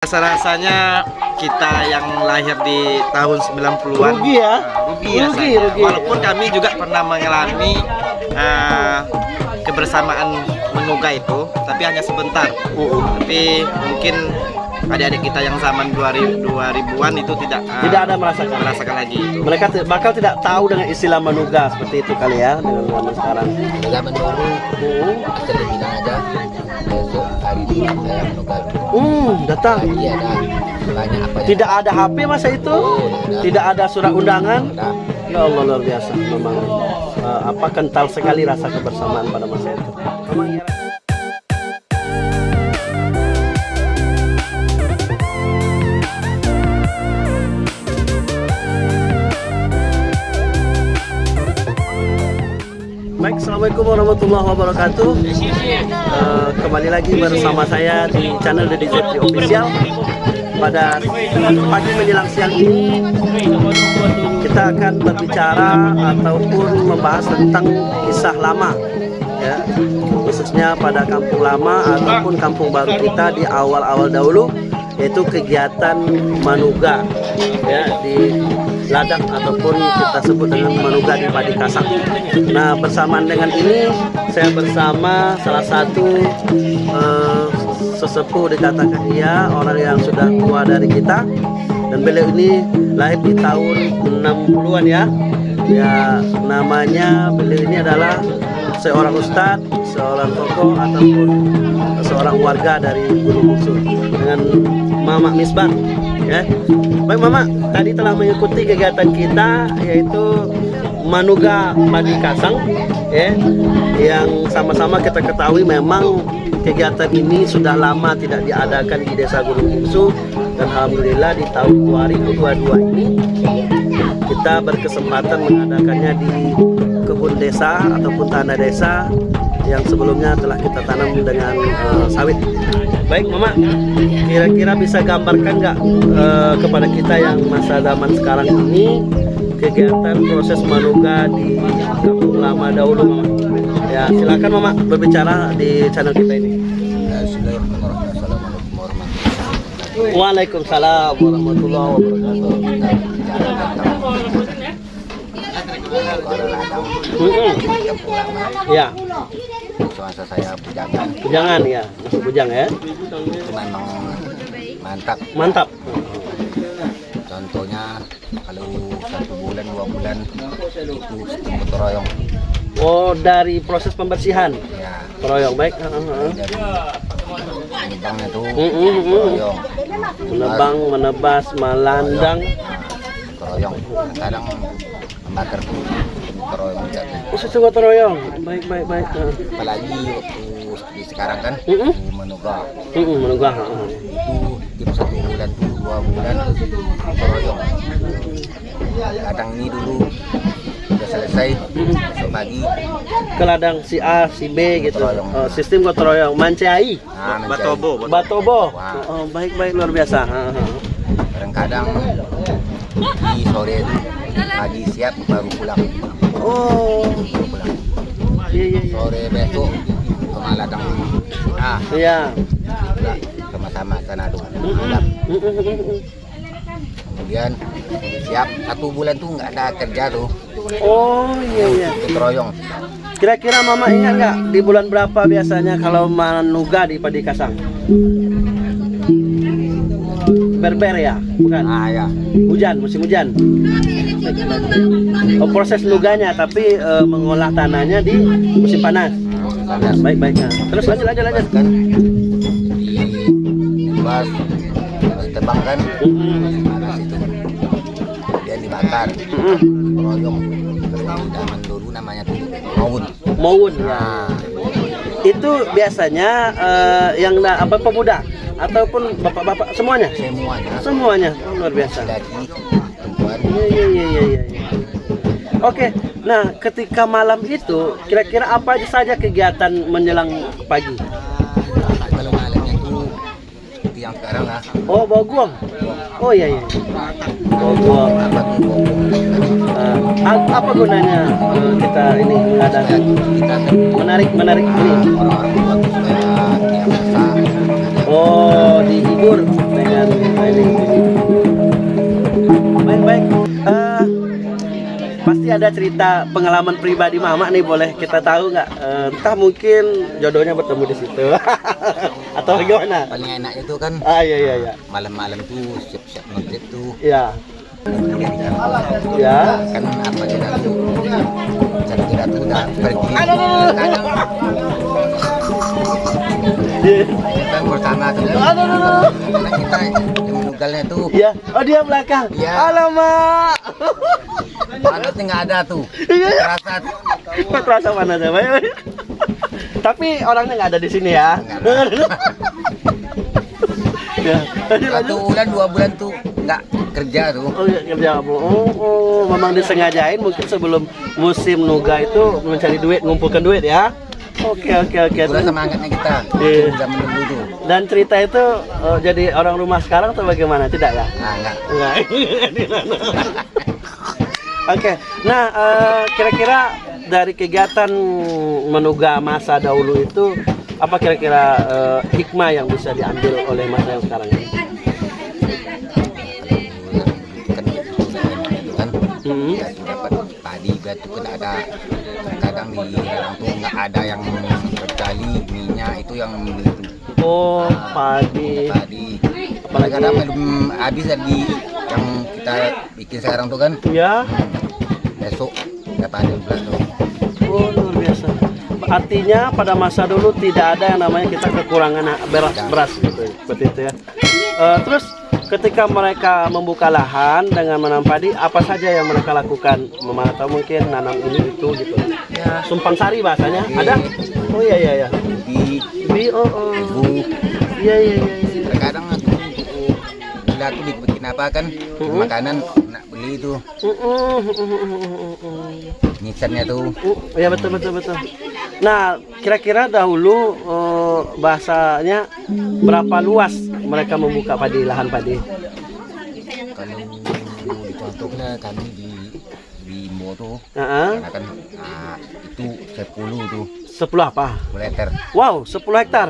Rasa-rasanya kita yang lahir di tahun 90-an Rugi ya? rugi, Rugi, rasanya. rugi. Walaupun kami juga pernah mengalami eh, kebersamaan menuga itu, tapi hanya sebentar. Uh-uh. Tapi mungkin adik-adik kita yang zaman 2000 2000-an itu tidak eh, Tidak ada merasakan. merasakan lagi itu. Mereka bakal tidak tahu dengan istilah manuga seperti itu kali ya dengan zaman sekarang. Zaman dulu Uh, asal bilang aja hmm, datang. Tidak ada HP masa itu, tidak ada surat undangan. Ya Allah luar biasa memang eh, apa kental sekali rasa kebersamaan pada masa itu. Memang Assalamualaikum warahmatullahi wabarakatuh. Eh, Kembali lagi bersama saya di channel The DZT Official. Pada pagi menjelang siang ini Kita akan berbicara ataupun membahas tentang kisah lama ya. Khususnya pada kampung lama ataupun kampung baru kita di awal-awal dahulu Yaitu kegiatan manuga ya di ladang ataupun kita sebut dengan manuga di Padi Kasang. Nah bersamaan dengan ini saya bersama salah satu eh, sesepuh dikatakan dia orang yang sudah tua dari kita dan beliau ini lahir di tahun 60-an ya. Ya namanya beliau ini adalah seorang ustadz, seorang tokoh ataupun seorang warga dari Gunung Bungsu dengan Mama Misbah ya. Baik Mama, tadi telah mengikuti kegiatan kita yaitu Manuga Padi Kasang ya yang sama-sama kita ketahui memang kegiatan ini sudah lama tidak diadakan di Desa Gunung Bungsu dan alhamdulillah di tahun 2022 ini kita berkesempatan mengadakannya di kebun desa ataupun tanah desa yang sebelumnya telah kita tanam dengan eh, sawit. Baik, Mama, kira-kira bisa gambarkan nggak eh, kepada kita yang masa zaman sekarang ini kegiatan proses manuga di kampung lama dahulu, Mama? Ya, silakan Mama berbicara di channel kita ini. Waalaikumsalam warahmatullahi wabarakatuh. Ya, semasa saya bujangan bujangan ya, masuk bujang ya. memang mantap Mantap. contohnya kalau satu bulan dua bulan itu sistem gotong royong Oh, dari proses pembersihan. ya Keroyong baik. Penyibangnya itu royong Menebang, menebas, melandang. royong kadang membakar tuh royong jadi sesuatu gotong royong. Baik, baik, baik. Apalagi waktu di sekarang kan Mm-mm. di menugah Mm, mm, menunggah. ah, ah. itu tiap satu bulan tuh dua bulan royong kadang ini dulu udah selesai besok pagi Ke ladang si A, si B gitu. Gotong. Oh, sistem gotong royong. Mancai. nah. Batobo, Batobo. Oh, baik, baik luar biasa. Kadang-kadang di sore itu pagi siap baru pulang Oh, baru pulang iya, iya, iya. sore besok ke ladang ah Iya. sama-sama sana mm. kemudian siap satu bulan tuh nggak ada kerja tuh Oh, iya, iya. keroyong Kira-kira Mama ingat nggak di bulan berapa biasanya kalau manuga di Padi Kasang? Berber ya, bukan? ah ya Hujan, musim hujan. Oh, proses nuganya, tapi eh, mengolah tanahnya di musim panas. panas Baik, baik. Nah, terus lanjut, lanjut, lanjut. kan bas tebang kan panas itu kemudian dibakar kalau zaman dulu namanya tuh maut Maun. Ya. nah Itu biasanya eh, yang apa pemuda ataupun bapak-bapak semuanya? semuanya Semuanya. Oh, luar biasa. laki Iya iya iya iya iya. Oke, nah ketika malam itu kira-kira apa saja kegiatan menjelang pagi? Kalau malamnya itu seperti yang sekarang lah Oh, bawa guang. Oh iya iya. Bawa guang. apa gunanya eh, kita ini ada kita menarik menarik ini? orang-orang Oh, dihibur dengan ini. Baik baik. Eh, pasti ada cerita pengalaman pribadi Mama nih boleh kita tahu nggak? Eh, entah mungkin jodohnya bertemu di situ atau gimana? Paling enak itu kan Ah iya iya iya. malam-malam tuh siap-siap maghrib tuh Ya. Ya. kan apa kita tuh jadi kita tuh udah pergi kadang kita bersama karena kita yang menugalnya tuh Ya. Oh dia belakang. Iya. Alamak. panasnya nggak ada tuh Iya. terasa terasa mana aja, Bay? Tapi orangnya nggak ada di sini ya. satu bulan dua bulan tuh nggak kerja tuh Oh iya kerja kamu. Oh, oh, memang disengajain mungkin sebelum musim nuga itu mencari duit, ngumpulkan duit ya. Oke oke oke. Itulah semangatnya kita Iya. bisa menunggu tuh Dan cerita itu eh, jadi orang rumah sekarang atau bagaimana? Tidak ya? nah nggak Enggak. Oke, nah eh, kira-kira dari kegiatan menuga masa dahulu itu apa kira-kira eh, hikmah yang bisa diambil oleh masa yang sekarang ini? kan itu kan Hmm. Biar tuh kan ada kadang di dalam tuh nggak ada yang berkali minyak itu yang Oh, padi. padi Apalagi- kadang belum habis tadi yang kita bikin sekarang tuh kan Ya, besok dapat ada pula tuh oh luar biasa. Artinya pada masa dulu tidak ada yang namanya kita kekurangan beras, beras gitu, seperti itu ya. Eh, terus ketika mereka membuka lahan dengan menanam padi, apa saja yang mereka lakukan? Mama atau mungkin nanam ini itu gitu. ya Sumpang sari bahasanya ada? Oh iya iya iya. di Bi oh oh. ibu Iya iya iya. iya. terkadang aku tuh dibikin apa kan Mhm. makanan nak beli mm, mm. nisannya tuh Uh, ya betul betul betul. Nah, kira-kira dahulu eh, bahasanya berapa luas mereka membuka padi lahan padi? kalau dicontohnya kami di di tuh Heeh. karena kan ah, itu 10 tuh 10 apa? meter Wow, 10 hektar.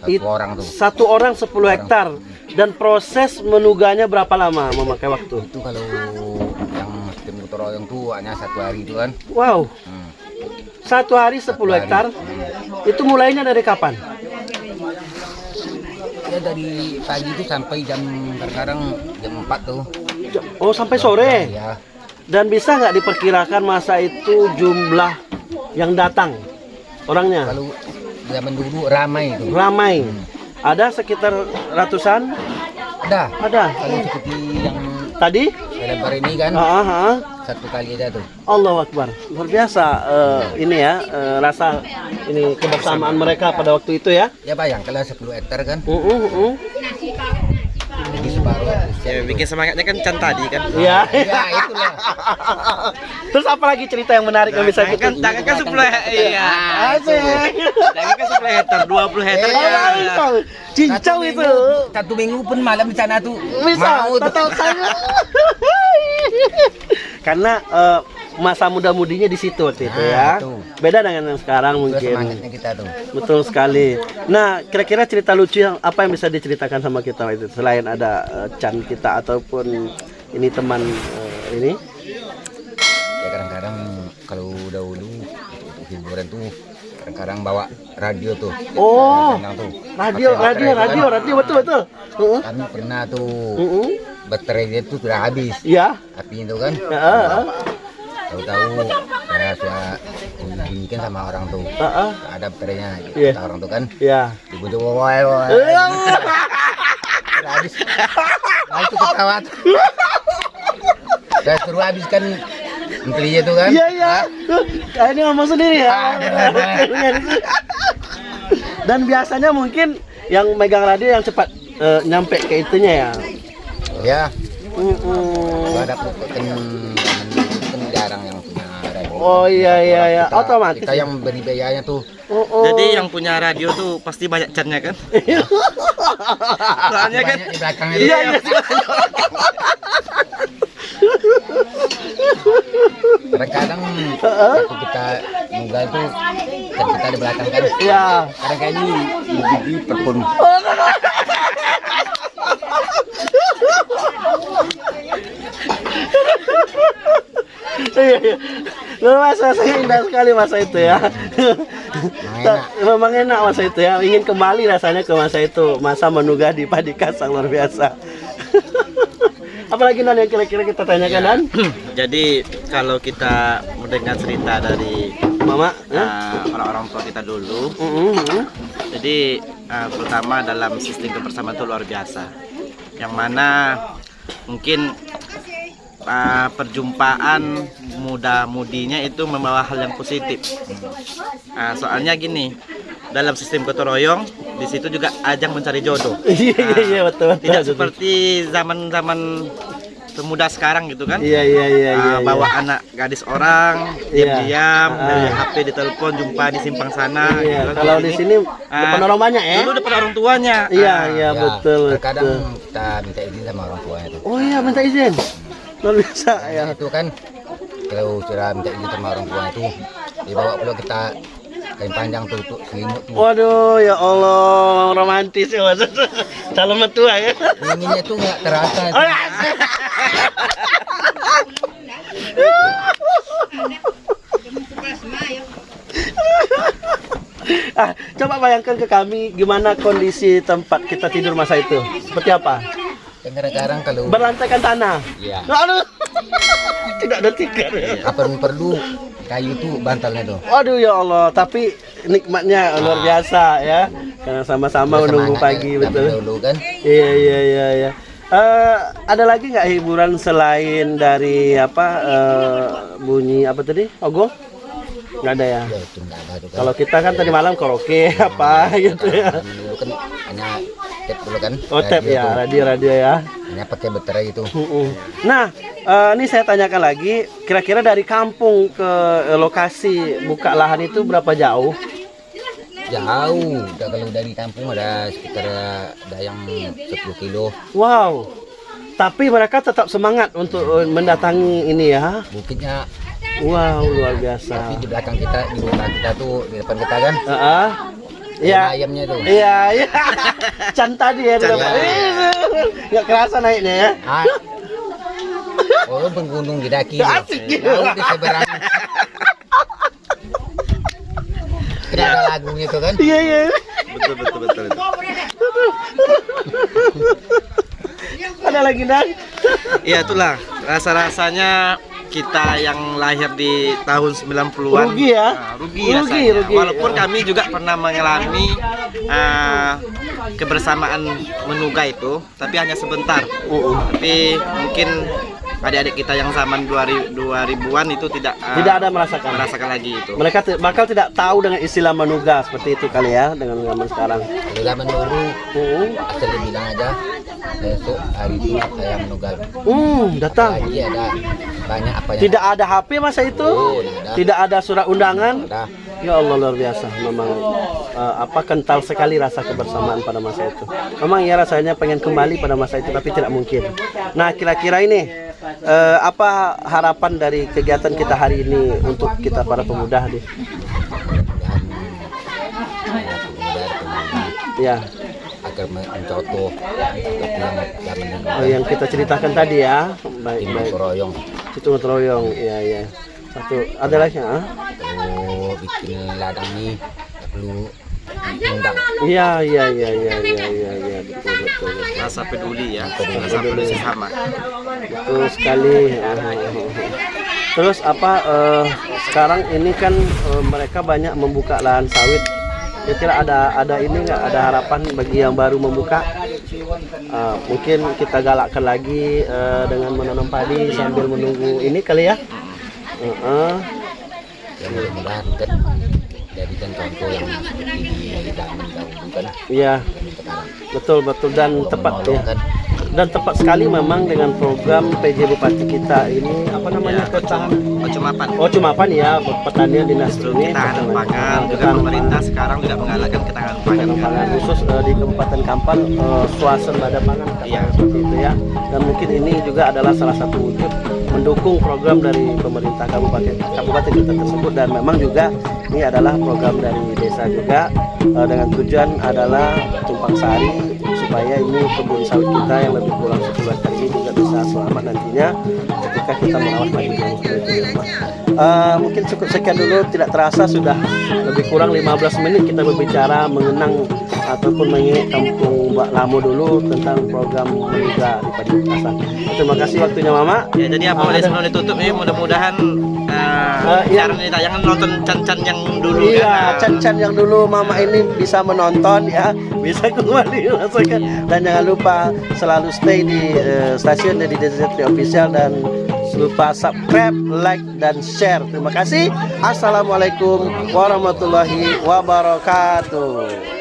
satu It- orang tuh Satu orang 10 hektar. Dan proses menuganya berapa lama memakai waktu? itu kalau yang tim gotong royong tuh hanya satu hari itu kan Wow, hmm. satu hari 10 Satu hari. hektar. Hmm. Itu mulainya dari kapan? Ya dari pagi itu sampai jam sekarang jam 4 tuh Oh, sampai sore. ya Dan bisa nggak diperkirakan masa itu jumlah yang datang orangnya? kalau zaman dulu ramai itu Ramai. Ada sekitar ratusan? ada Ada. kalau seperti yang Tadi? Lebar ini kan Ah, ah, ah. satu kali aja tuh Allah Akbar. Luar biasa eh, ini ya eh, rasa ini kebersamaan mereka pada waktu itu ya. ya bayang kalau 10 hektar kan Uh, uh, uh. Ya, bikin semangatnya kan can tadi kan. Iya. ya itulah Terus apa lagi cerita yang menarik yang bisa Tangan kita kan, tangan kan 10 hektar. Iya. Asik. Tangan kan 10 hektar, 20 hektar. Iya. ya. Cincau Satu itu. minggu- satu minggu pun malam di sana tuh Bisa, total saya. Karena eh, masa muda-mudinya di situ waktu itu Nah, ya. itu. Beda dengan yang sekarang Itu mungkin. semangatnya kita tuh Betul sekali. Nah, kira-kira cerita lucu yang apa yang bisa diceritakan sama kita itu selain ada eh, Chan kita ataupun ini teman eh, ini? ya kadang-kadang kalau dahulu hiburan tuh kadang-kadang bawa radio tuh Oh, tuh radio, pakai radio, baterai radio, tuh radio betul betul. Kan. kami pernah tuh Heeh. baterai dia tuh sudah habis Ya. api itu kan Heeh, heeh. Tahu-tahu. Saya sudah dibunyikan sama orang tuh. Heeh. ada baterainya gitu, Iya. kata orang tuh kan? Ya. dibujuk woy woy Sudah habis. Nah itu ketawa tuh saya suruh habiskan menteri itu kan? Iya, iya. Ah, ini ngomong sendiri ya. Dan biasanya mungkin yang megang radio yang cepat eh, nyampe ke itunya ya. ya Mm-mm. Kalau ada Oh iya iya iya, Kita- otomatis. Kita yang beri biayanya tuh. Oh, oh. Jadi yang punya radio tuh pasti banyak cannya kan? Soalnya kan di belakang itu. Iya iya. Kadang-kadang waktu kita nunggal tuh kan kita di belakang kan Iya. kadang kayak ini gigi perpun Iya, iya. Luar masa saya indah sekali masa itu ya. enak. Memang enak masa itu ya. Ingin kembali rasanya ke masa itu. Masa menugah di padi kasang luar biasa. Apalagi Nan yang kira-kira kita tanyakan Nan? Jadi kalau kita mendengar cerita dari Mama? ya? uh, orang-orang tua kita dulu, Mm, mm. jadi uh, pertama dalam sistem kebersamaan itu luar biasa. Yang mana mungkin uh, perjumpaan muda-mudinya itu membawa hal yang positif. Uh, soalnya gini, dalam sistem gotong royong di situ juga ajang mencari jodoh. Iya iya iya betul betul. Tidak betul. seperti zaman-zaman pemuda sekarang gitu kan. Iya iya iya Ah, iya. bawa iya. anak gadis orang Iya. diam-diam Ah. dari HP ditelepon jumpa di simpang sana Iya, gitu kan. kalau di sini Ah, depan orang banyak ya. dulu depan orang tuanya Iya Ah, iya betul terkadang betul. kita minta izin sama orang tua itu Oh iya minta izin. Luar biasa ya. itu kan kalau sudah minta izin sama orang tua itu dibawa pula kita kain panjang tuh untuk selimut tuh Waduh ya Allah romantis ya mas. Calon mertua ya. dinginnya tuh nggak terasa Oh, ya. Ah, coba bayangkan ke kami gimana kondisi tempat kita tidur masa itu. Seperti apa? Dan kadang-kadang kalau Berlantaikan tanah. ya Aduh. Tidak ada tikar. ya. apa perlu kayu tuh bantalnya tuh Waduh ya Allah, tapi nikmatnya luar biasa ya. Karena sama-sama menunggu Semangat pagi ya, betul. dulu kan Iya iya iya iya. Eh, ada lagi nggak hiburan selain dari apa eh, bunyi apa tadi? Ogo? Nggak ada ya. ya kan Kalau kita kan tadi malam karaoke apa gitu ya. dulu kan hanya tap dulu kan Oh tap ya, radio radio ya. hanya pakai baterai gitu. Nah, eh, ini saya tanyakan lagi, kira-kira dari kampung ke eh, lokasi buka lahan itu berapa jauh? jauh kalau dari kampung ada sekitar ada yang 10 kilo Wow. Tapi mereka tetap semangat untuk eh, mendatangi ini ya. bukitnya Wow, luar biasa. tapi di belakang kita di rumah kita tuh di depan kita kan Heeh. ada Iya. ayamnya tuh Iya, iya. Can tadi ya, Can Bapak. tadi. Ih, nggak kerasa naiknya ya. ah oh penggunung didaki tuh. Asik gitu. Laut di seberang Tidak ada lagunya tuh kan Iya, iya. betul betul betul, betul. Ada lagi dan Iya itulah rasa-rasanya kita yang lahir di tahun 90-an Rugi ya? Nah, rugi, Rugi, rasanya. rugi. Walaupun kami juga pernah mengalami ah, kebersamaan menungga itu, tapi hanya sebentar. Uh-uh. Tapi mungkin adik-adik kita yang zaman 2000 2000-an itu tidak ah, tidak ada merasakan. merasakan lagi itu. Mereka bakal tidak tahu dengan istilah manuga seperti itu kali ya dengan zaman sekarang. Zaman dulu Uh, asal bilang aja besok hari itu saya menugal hmm, datang. lagi ada banyak apa Tidak ada HP masa itu, Oh, tidak ada. tidak ada surat undangan. ada Ya Allah luar biasa, memang eh, apa kental sekali rasa kebersamaan pada masa itu. Memang ya rasanya pengen kembali pada masa itu tapi tidak mungkin. Nah kira-kira ini eh, apa harapan dari kegiatan kita hari ini untuk kita para pemuda nih? Ya, agar men- mencontoh oh, yang kita ceritakan tadi ya. Baik baik. royong Itu ngeroyong, iya iya. Satu ada lagi ah? Bikin ladang nih perlu diundang Iya iya iya iya iya iya iya betul betul. Rasa peduli ya, rasa peduli sesama. Betul sekali. Terus apa eh, sekarang ini kan eh, mereka banyak membuka lahan sawit. Kira-kira ada ada ini nggak ada harapan bagi yang baru membuka? Eh, mungkin kita galakkan lagi eh, dengan menanam padi sambil menunggu ini kali ya. Heeh. ya kan kan Iya betul betul dan tepat ya. Dan tepat sekali memang dengan program PJ Bupati kita ini apa namanya Ya, ketahan Kecumapan. Oh cumapan ya pertanian dinas ini ketahanan pangan juga pemerintah sekarang juga menggalakkan ketahanan pangan. pangan pangan khusus eh, di Kabupaten Kampar uh, swasembada pangan Iya. seperti itu ya dan mungkin ini juga adalah salah satu wujud mendukung program dari pemerintah kabupaten kabupaten kita tersebut dan memang juga ini adalah program dari desa juga eh, dengan tujuan adalah tumpang sari supaya ini kebun sawit kita yang lebih kurang 10 hektar ini juga bisa selamat nantinya ketika kita merawat padi itu. Eh, mungkin cukup sekian dulu tidak terasa sudah lebih kurang 15 menit kita berbicara mengenang ataupun mengingat kampung Mbak Lamo dulu tentang program Meliga di Padi. Terima kasih waktunya Mama. Ya, jadi apa ada- sebelum ditutup ini mudah-mudahan uh, iya. siaran ini tayangan nonton Can-Can yang dulu Iya, kan. Chan-Chan yang dulu Mama ini bisa menonton ya, bisa kembali merasakan dan jangan lupa selalu stay di eh, stasiun di DZT Official dan lupa subscribe, like dan share. Terima kasih. Assalamualaikum warahmatullahi wabarakatuh.